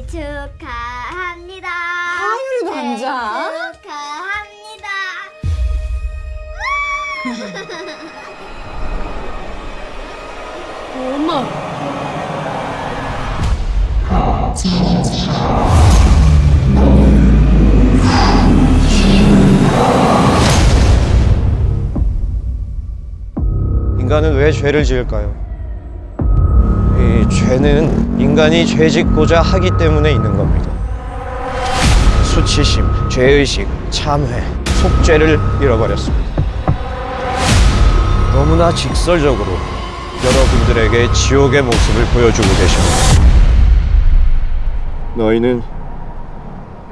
생일 축하합니다. 하율이 반장. 생일 축하합니다. 엄마. 인간은 왜 죄를 지을까요? 이 죄는 인간이 죄 짓고자 하기 때문에 있는 겁니다. 수치심, 죄의식, 참회, 속죄를 잃어버렸습니다. 너무나 직설적으로 여러분들에게 지옥의 모습을 보여주고 계십니다. 너희는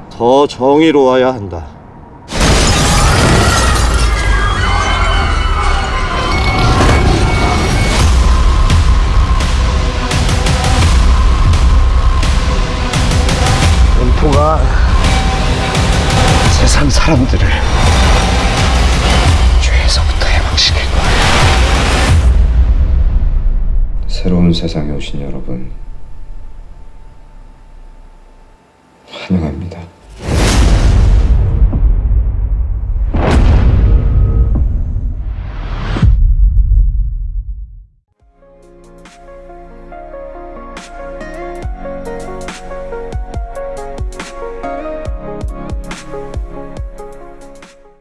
더 정의로워야 한다. 공포가 세상 사람들을 죄에서부터 해방시킬 거야. 새로운 세상에 오신 여러분 환영합니다.